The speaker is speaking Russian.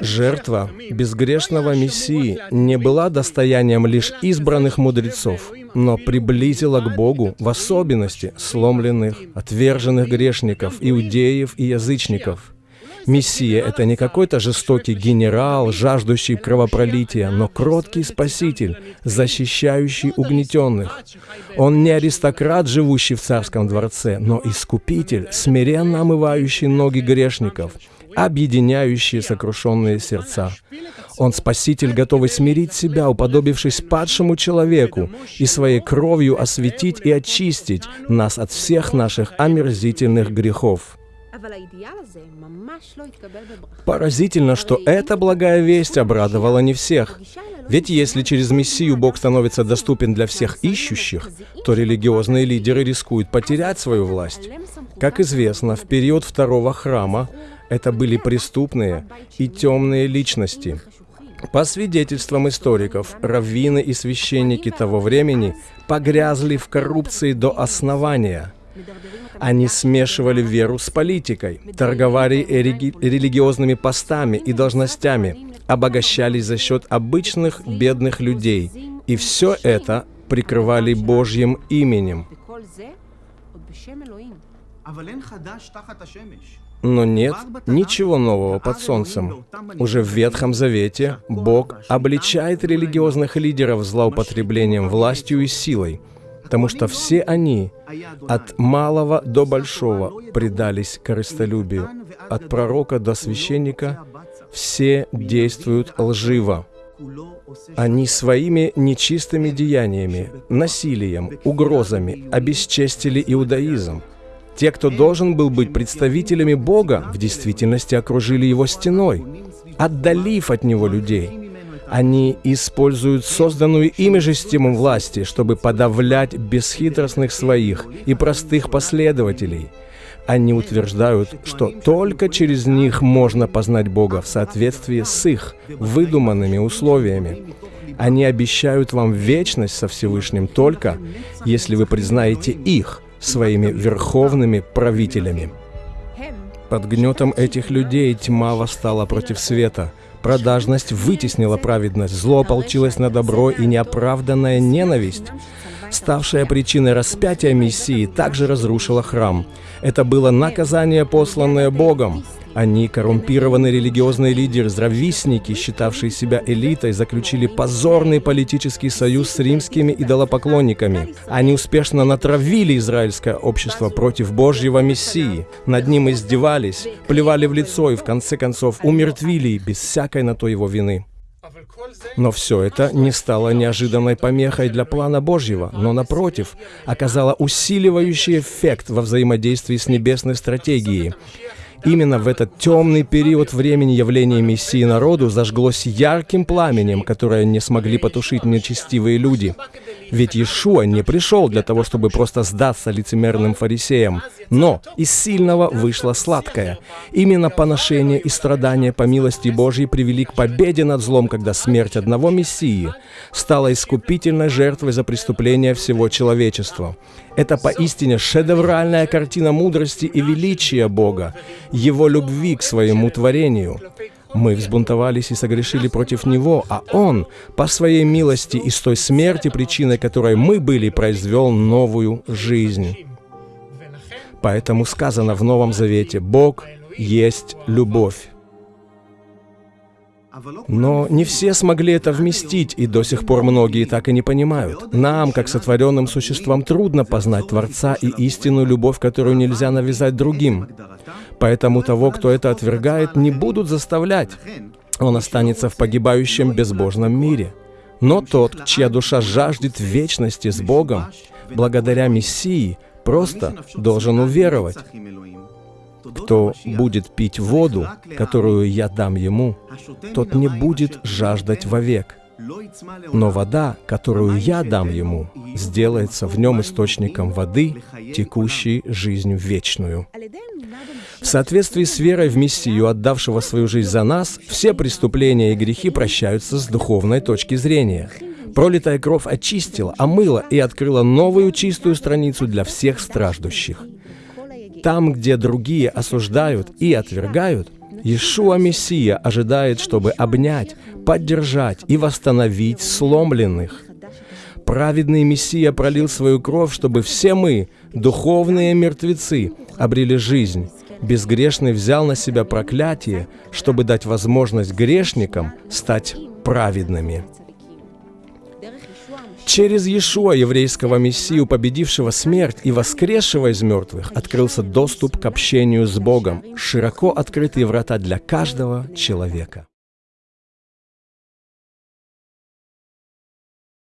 Жертва безгрешного Мессии не была достоянием лишь избранных мудрецов, но приблизила к Богу в особенности сломленных, отверженных грешников, иудеев и язычников. Мессия — это не какой-то жестокий генерал, жаждущий кровопролития, но кроткий спаситель, защищающий угнетенных. Он не аристократ, живущий в царском дворце, но искупитель, смиренно омывающий ноги грешников, объединяющий сокрушенные сердца. Он спаситель, готовый смирить себя, уподобившись падшему человеку, и своей кровью осветить и очистить нас от всех наших омерзительных грехов. Поразительно, что эта благая весть обрадовала не всех. Ведь если через Мессию Бог становится доступен для всех ищущих, то религиозные лидеры рискуют потерять свою власть. Как известно, в период второго храма это были преступные и темные личности. По свидетельствам историков, раввины и священники того времени погрязли в коррупции до основания – они смешивали веру с политикой, торговали религи религиозными постами и должностями, обогащались за счет обычных бедных людей. И все это прикрывали Божьим именем. Но нет ничего нового под солнцем. Уже в Ветхом Завете Бог обличает религиозных лидеров злоупотреблением властью и силой – потому что все они от малого до большого предались корыстолюбию. От пророка до священника все действуют лживо. Они своими нечистыми деяниями, насилием, угрозами обесчестили иудаизм. Те, кто должен был быть представителями Бога, в действительности окружили его стеной, отдалив от него людей – они используют созданную ими же систему власти, чтобы подавлять бесхитростных своих и простых последователей. Они утверждают, что только через них можно познать Бога в соответствии с их выдуманными условиями. Они обещают вам вечность со Всевышним только, если вы признаете их своими верховными правителями. Под гнетом этих людей тьма восстала против света – Продажность вытеснила праведность, зло ополчилось на добро и неоправданная ненависть, ставшая причиной распятия Мессии, также разрушила храм. Это было наказание, посланное Богом. Они, коррумпированные религиозные лидеры, здрависники, считавшие себя элитой, заключили позорный политический союз с римскими идолопоклонниками. Они успешно натравили израильское общество против Божьего Мессии. Над ним издевались, плевали в лицо и, в конце концов, умертвили без всякой на то его вины. Но все это не стало неожиданной помехой для плана Божьего, но, напротив, оказало усиливающий эффект во взаимодействии с небесной стратегией. Именно в этот темный период времени явление Мессии народу зажглось ярким пламенем, которое не смогли потушить нечестивые люди. Ведь Иешуа не пришел для того, чтобы просто сдаться лицемерным фарисеям. Но из сильного вышло сладкое. Именно поношение и страдания по милости Божьей привели к победе над злом, когда смерть одного Мессии стала искупительной жертвой за преступление всего человечества. Это поистине шедевральная картина мудрости и величия Бога, Его любви к своему творению. Мы взбунтовались и согрешили против Него, а Он, по Своей милости и с той смерти, причиной которой мы были, произвел новую жизнь. Поэтому сказано в Новом Завете, Бог есть любовь. Но не все смогли это вместить, и до сих пор многие так и не понимают. Нам, как сотворенным существам, трудно познать Творца и истинную любовь, которую нельзя навязать другим. Поэтому того, кто это отвергает, не будут заставлять. Он останется в погибающем безбожном мире. Но тот, чья душа жаждет вечности с Богом, благодаря Мессии, просто должен уверовать. Кто будет пить воду, которую я дам ему, тот не будет жаждать вовек. Но вода, которую я дам ему, сделается в нем источником воды, текущей жизнь вечную. В соответствии с верой в Мессию, отдавшего свою жизнь за нас, все преступления и грехи прощаются с духовной точки зрения. Пролитая кровь очистила, омыла и открыла новую чистую страницу для всех страждущих. Там, где другие осуждают и отвергают, Иешуа Мессия ожидает, чтобы обнять, поддержать и восстановить сломленных. Праведный Мессия пролил свою кровь, чтобы все мы, духовные мертвецы, обрели жизнь. Безгрешный взял на себя проклятие, чтобы дать возможность грешникам стать праведными. Через Иешуа, еврейского Мессию, победившего смерть и воскресшего из мертвых, открылся доступ к общению с Богом, широко открытые врата для каждого человека.